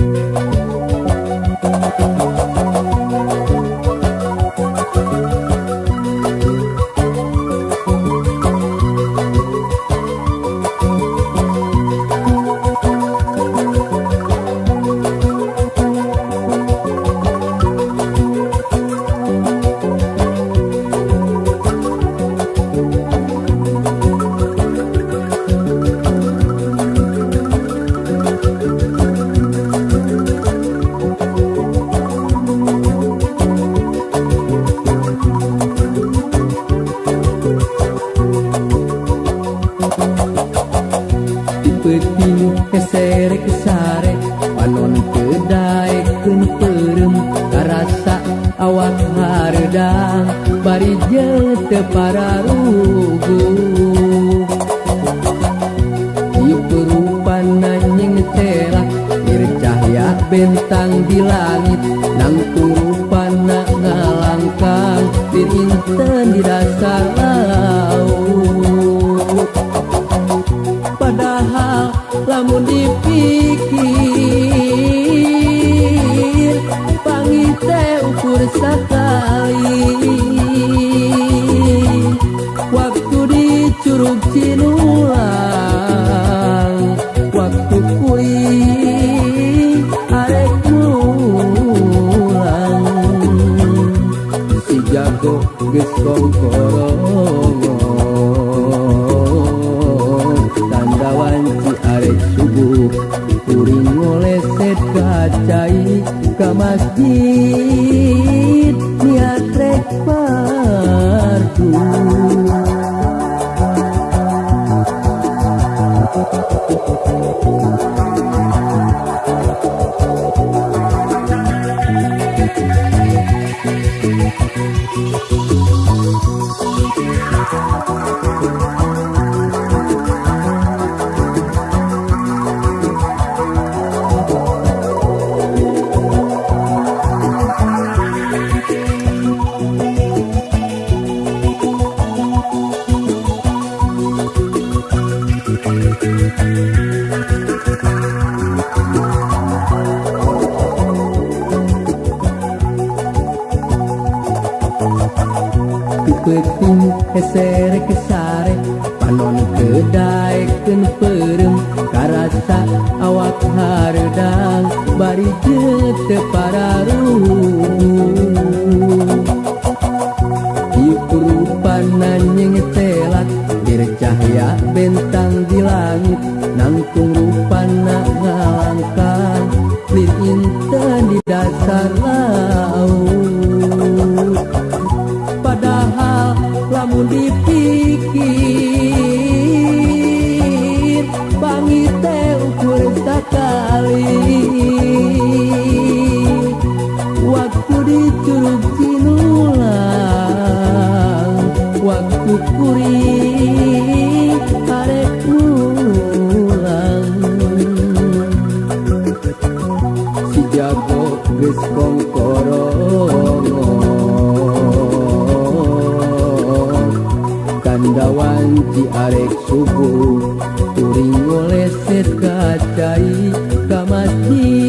Música curug cinulang waktu kuri arek mulang. Si jago geus Tandawan wanci arek subuh. Kuring ngoleset kacai ka masjid. bari Ipan nanyeng telak Dircahya bentang di langit nangtung rupan vida.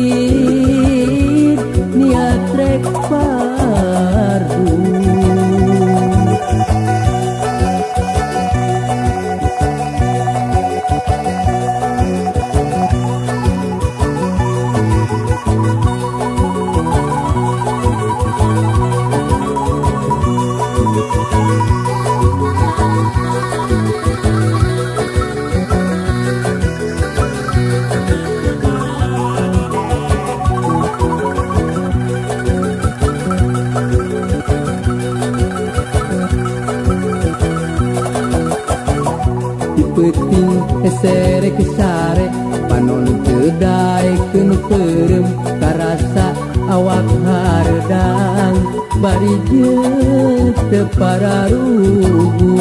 penting eserek kesare panon kedai penuh perem karasa awak hardang bari tepararugu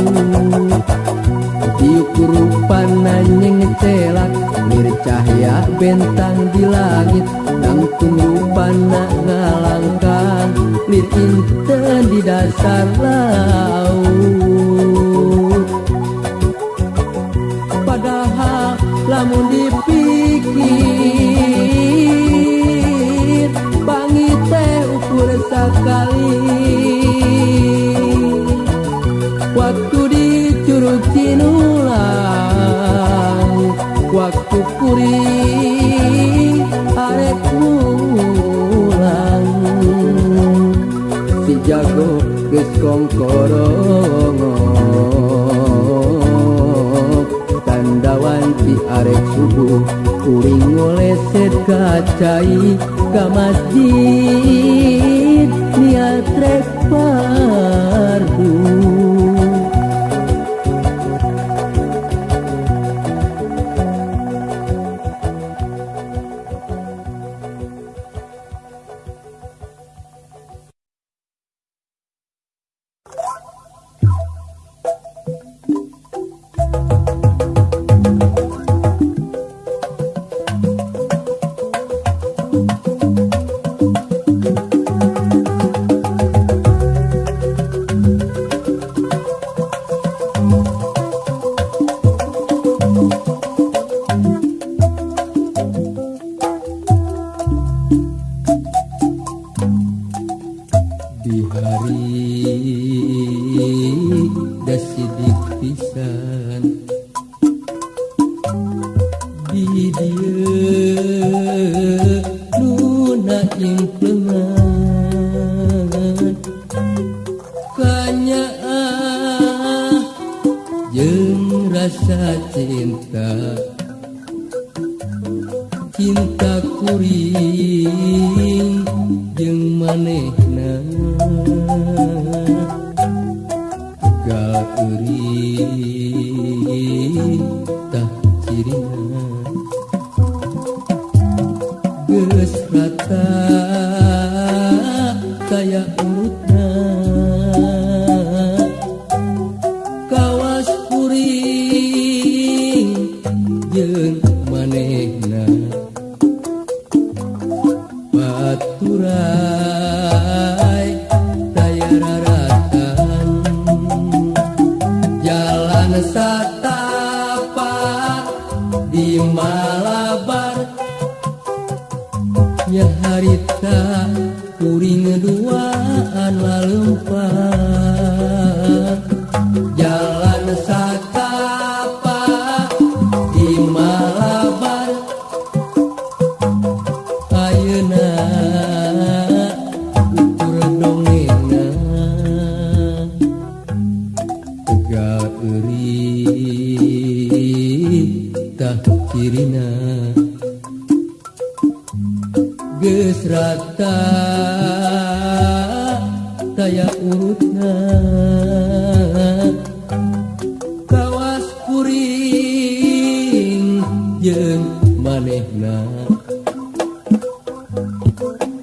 Iuk rupan nanyeng celak Mir cahaya bentang di langit. Nangtung rupan nak ngalangkan Lir inten di dasar laut. lamun dipikir bangi teh ukur sekali. Waktu dicurug tinulang waktu kuring arek mulang. Si jago geskong korong Uring ngoleset kacai ka masjid Niat rek parbu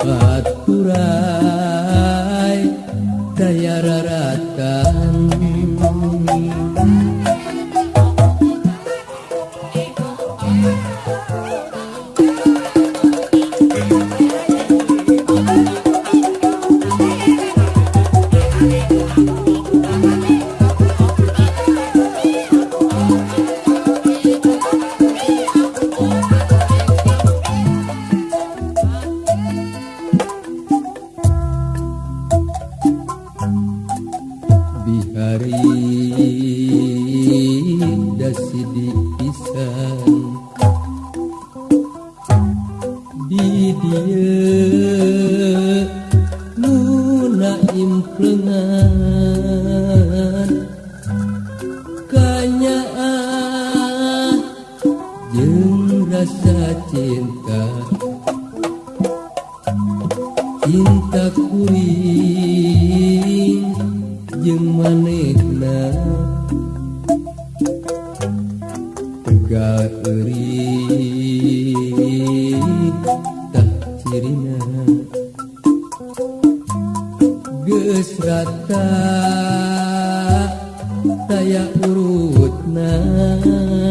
Faat kurai daya raratan na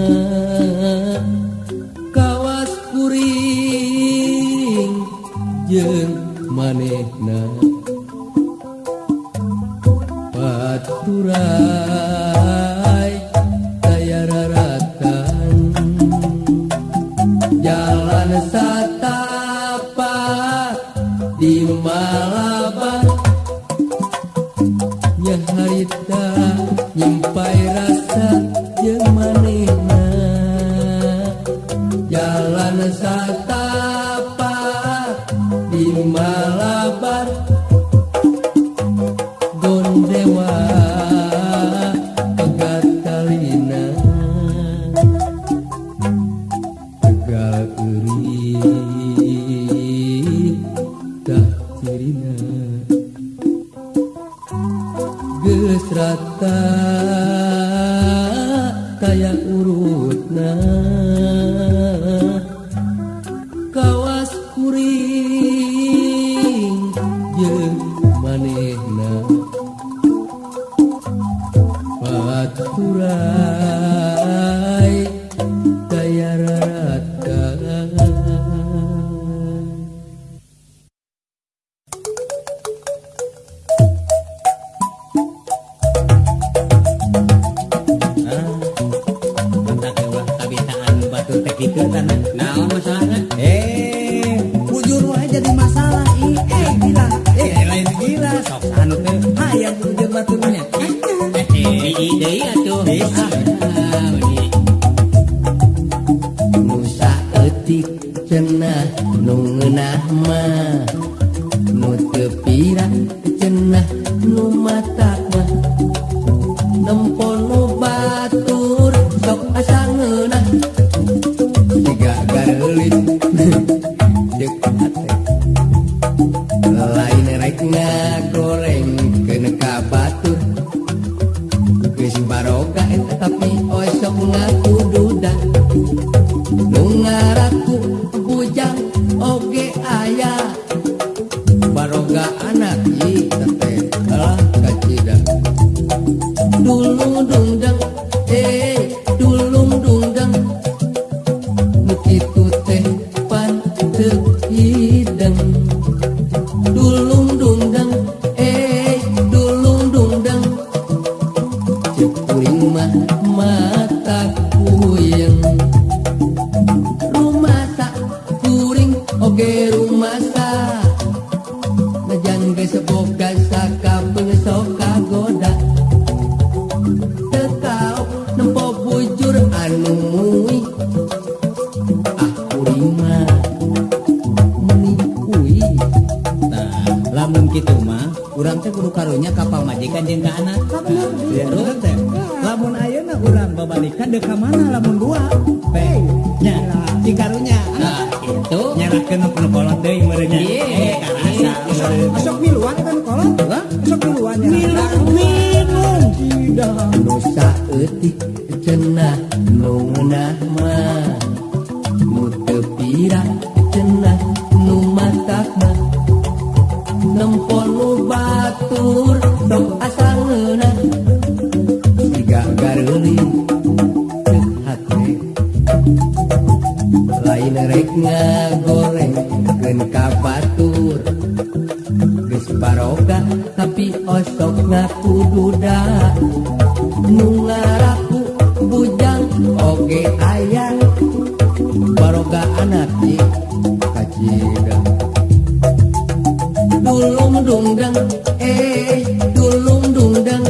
Dulum dungdang eh dulung dungdang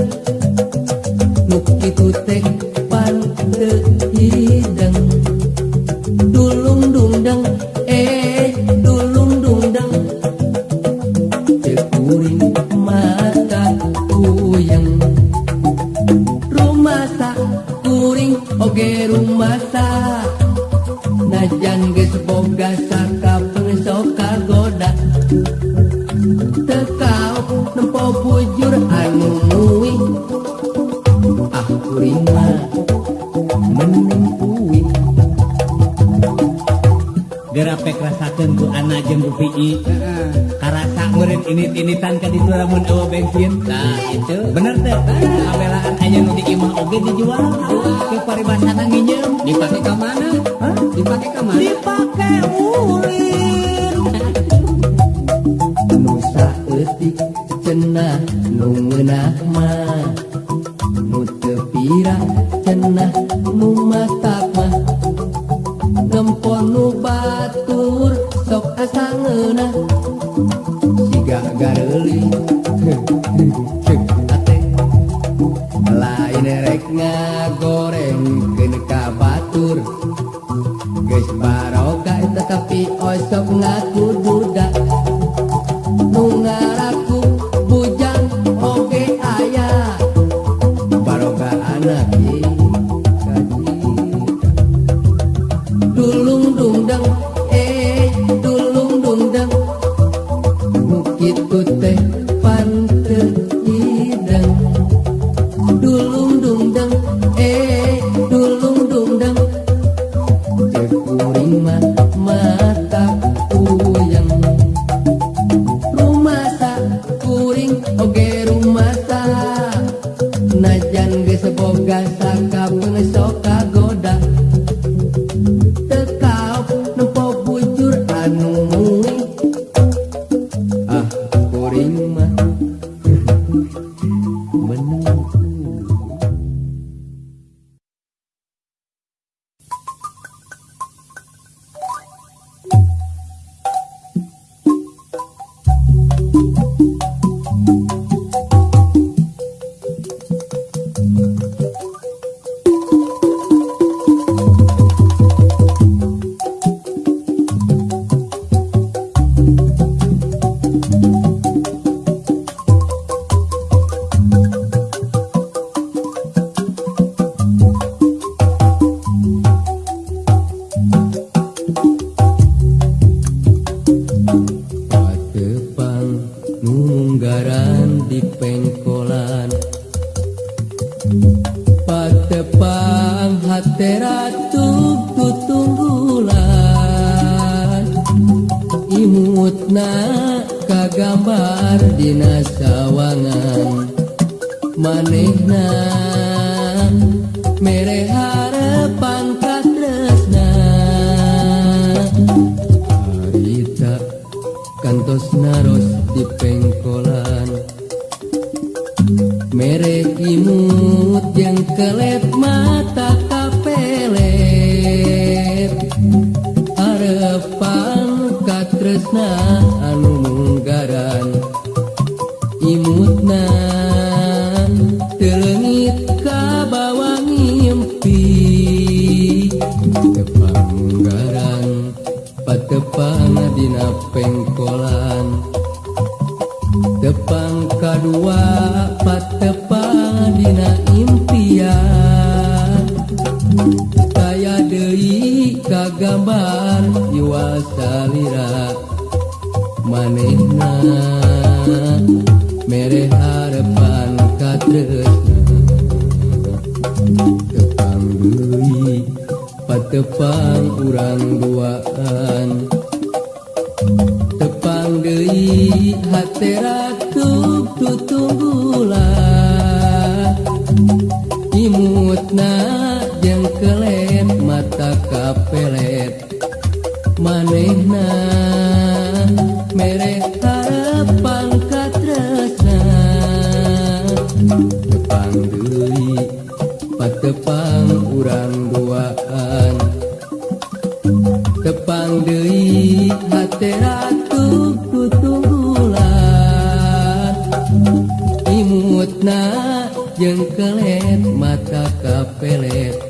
Nuk kitu teh pante doi nah. karata murid ini tinitan di ditu lamun awa bensin. Nah itu. Bener teh? Nah, abelaan aja nanti diimah oge dijual. Ke paribasana nginjem dipake ka mana? Huh? dipake mana? Dipake uh. Natura kagambar jiwa salira manehna. Mere harapan katresna tepang deui patepang urang duaan. Tepang deui hatera tutunggulah. Imutna kapelet manehna mere harapan katresna. Tepang deui patepang urang duaan. Tepang deui hate ratu kutunggulan. Imutna jeung kelet mata kapelet.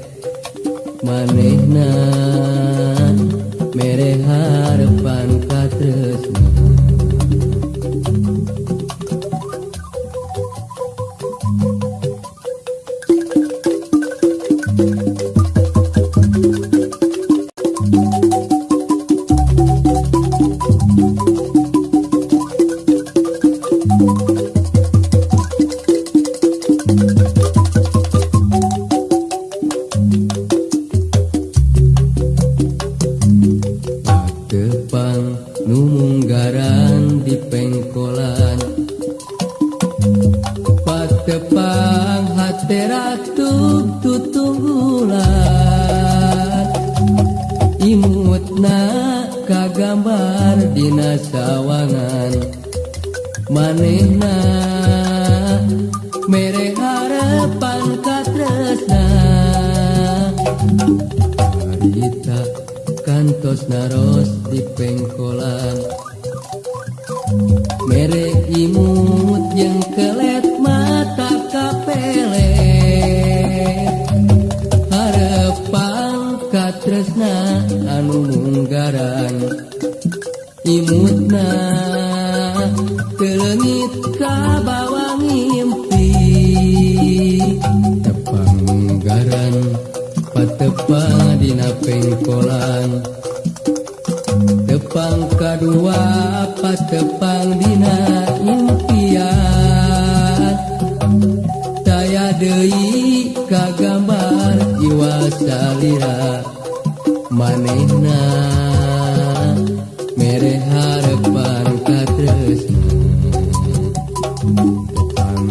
lainna mere harapan katresnapang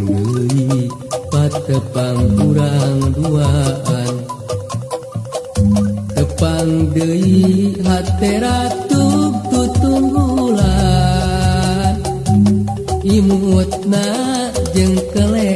deui patepang kurang duaan tepang deui hateratu tutunggulan imutna jeung keleng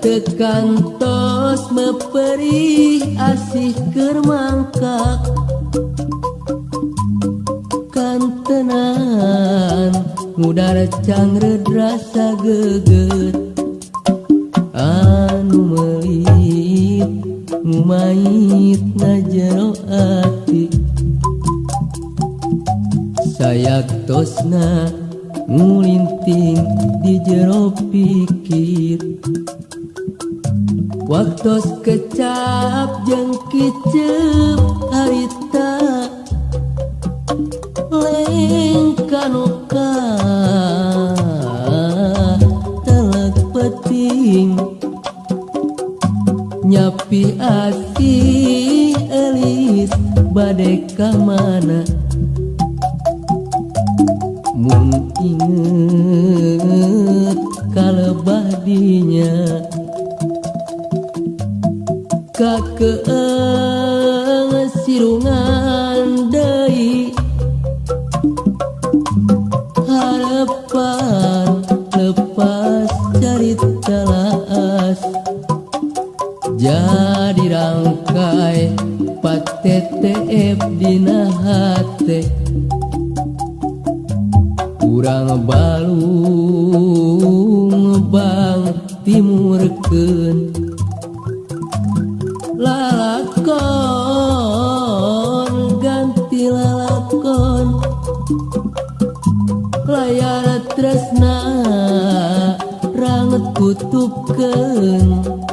tekantos meperih asih kermangka kantenan mudara cangre rasa geget. Anu melit ngumait najero ati. Sayak tosna ke sirungan deui harapan lepas dari telas. Jadi rangkai patTF Dina hate. Kurang bal cúp cơn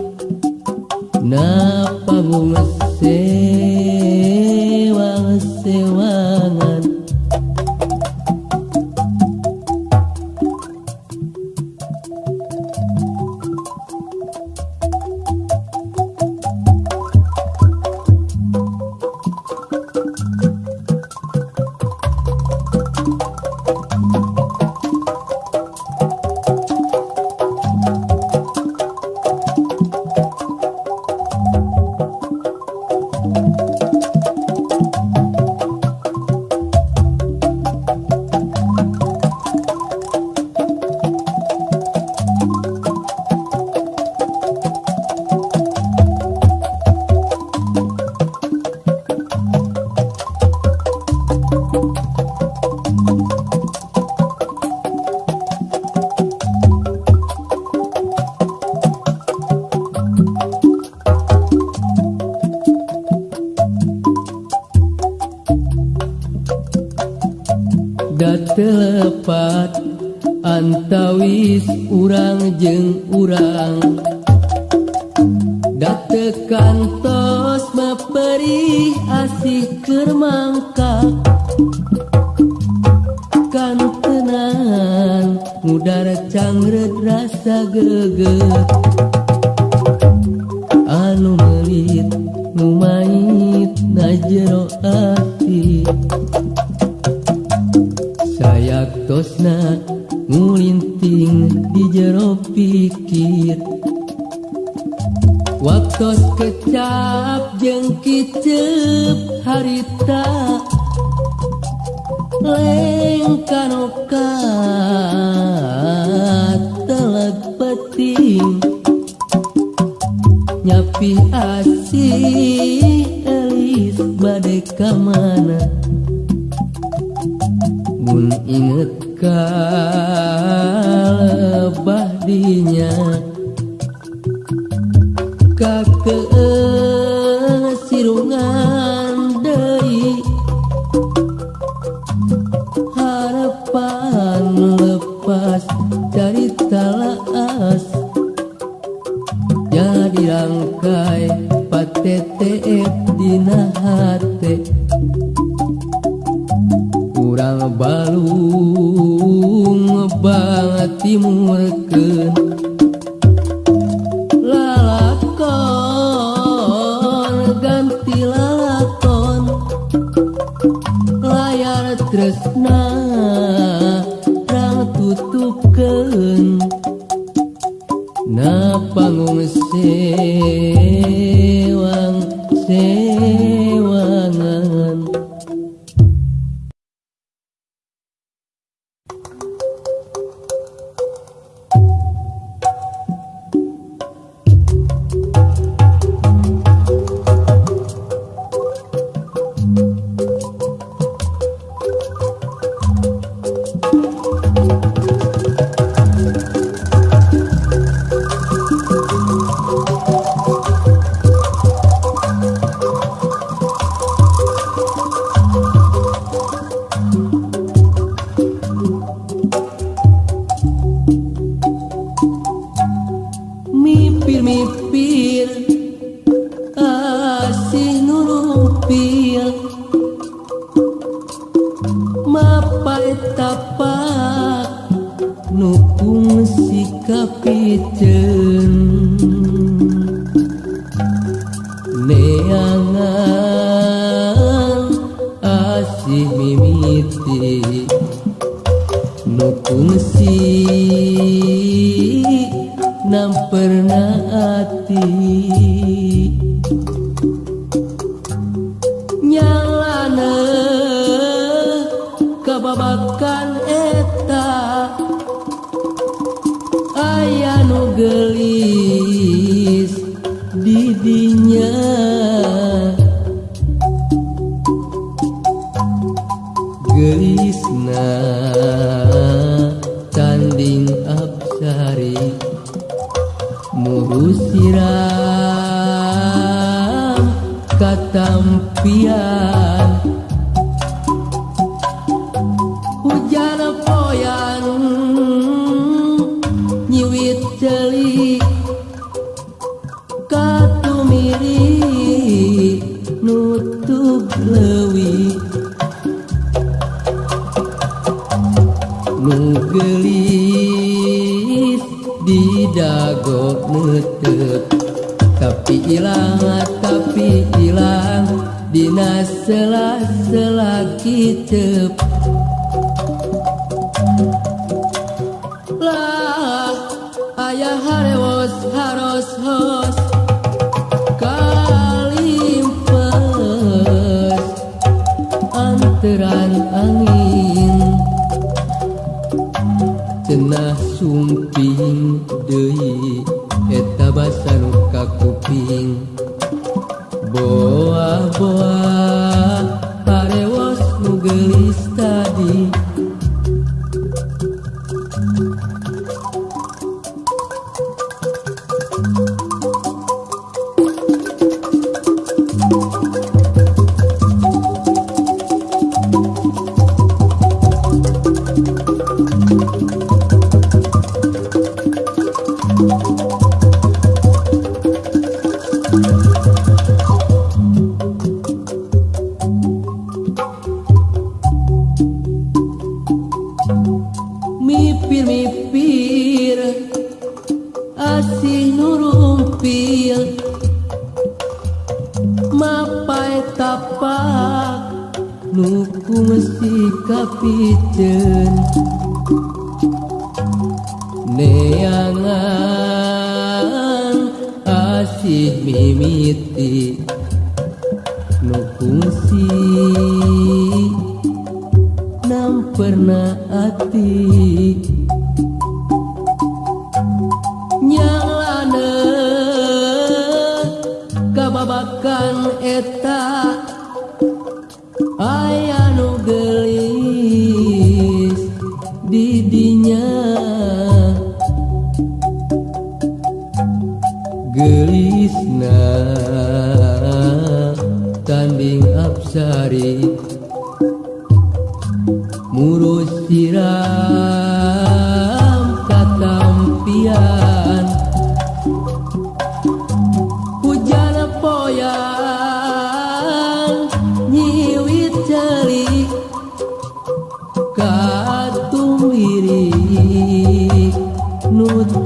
kasih Elis badai ke mana? Mun inget kalebah dinya. Kakek eh, sirungan katampian. Hujan poyan nyiwit celik katumiri nutup lewi nugelis di dago netep tapi ilang sela-sela kitab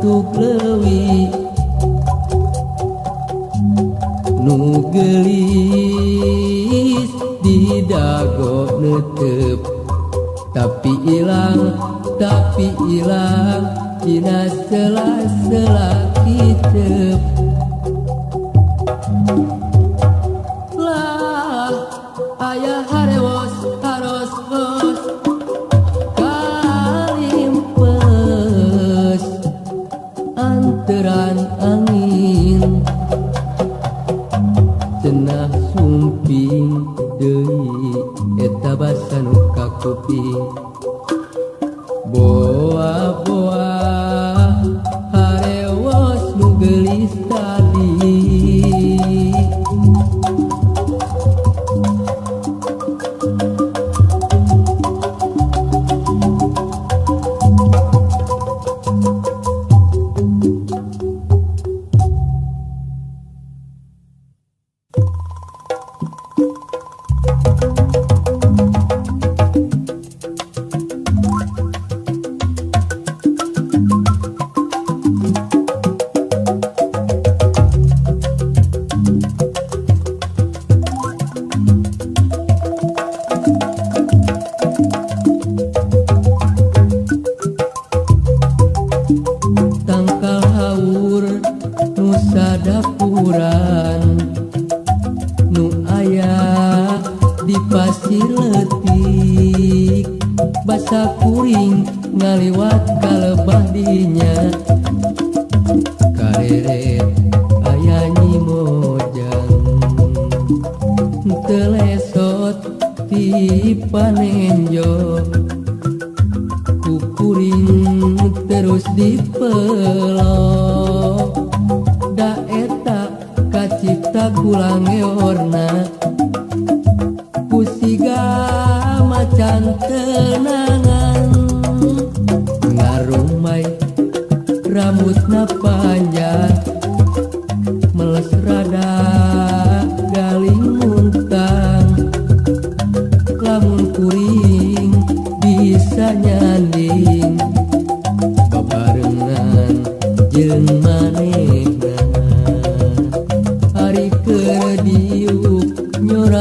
tuklewi di didago netep tapi hilang tapi hilang dina sela-sela kitep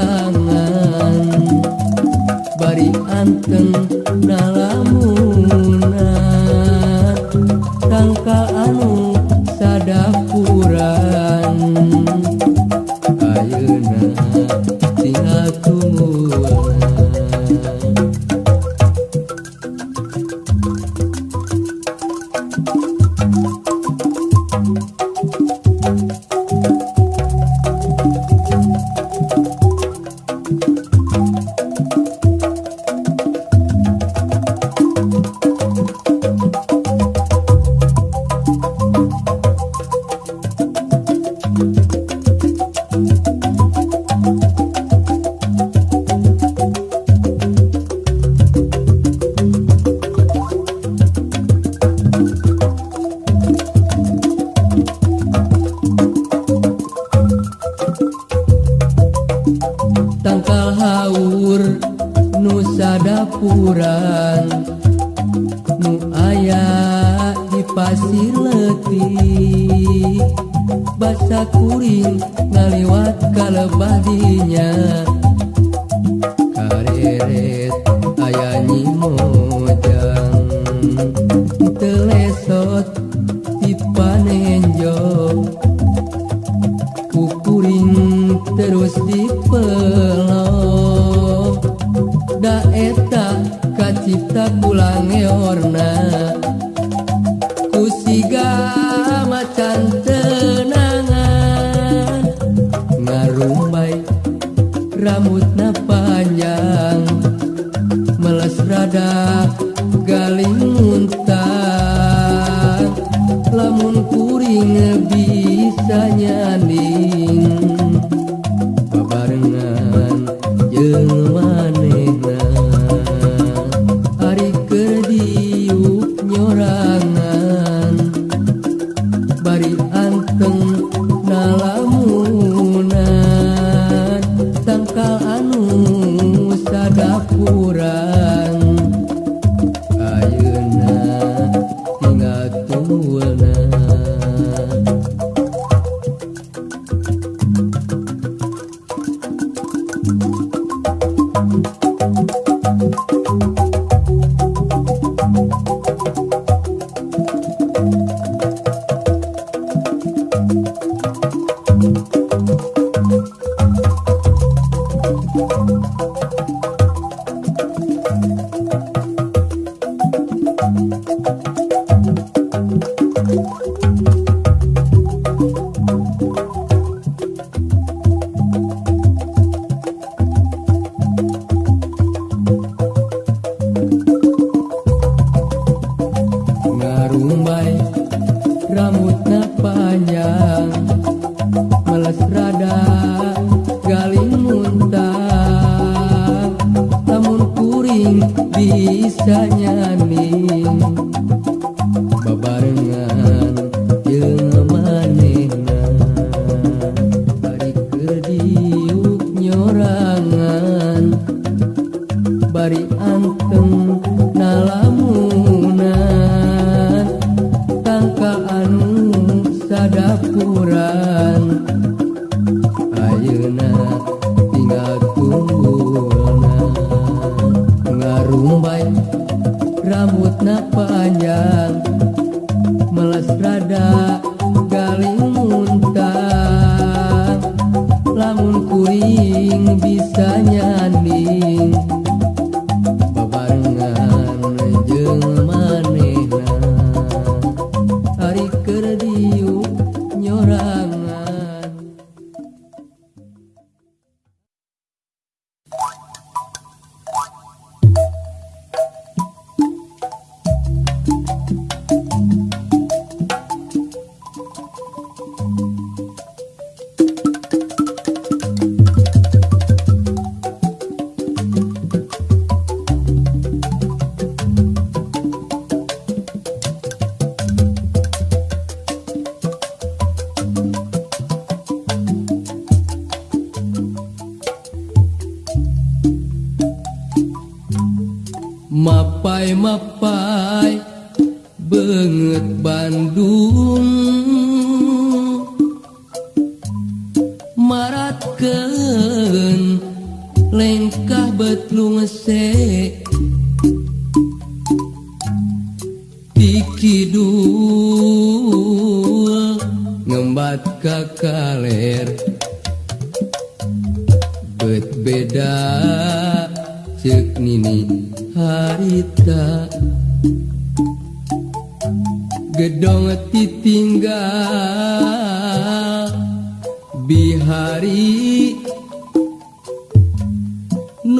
sorangan bari anteng dalam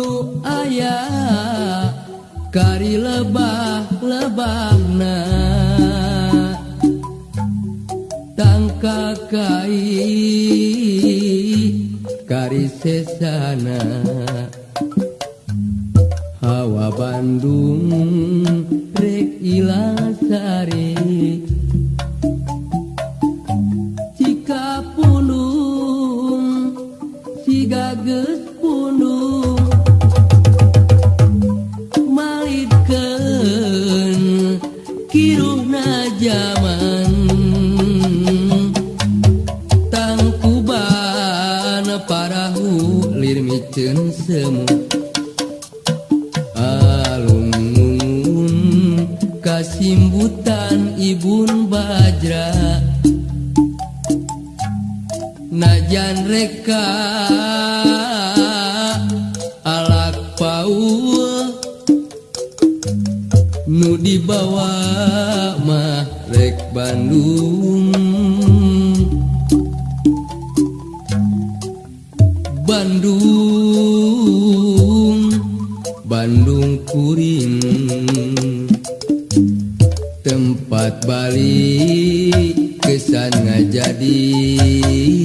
nu ayah kari lebah lebahna tangka kai kari sesana. Hawa Bandung pisan ngajadi.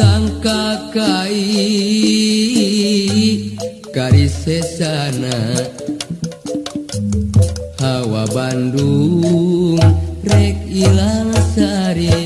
tangka kai karisesana hawa Bandung rek ilang sari.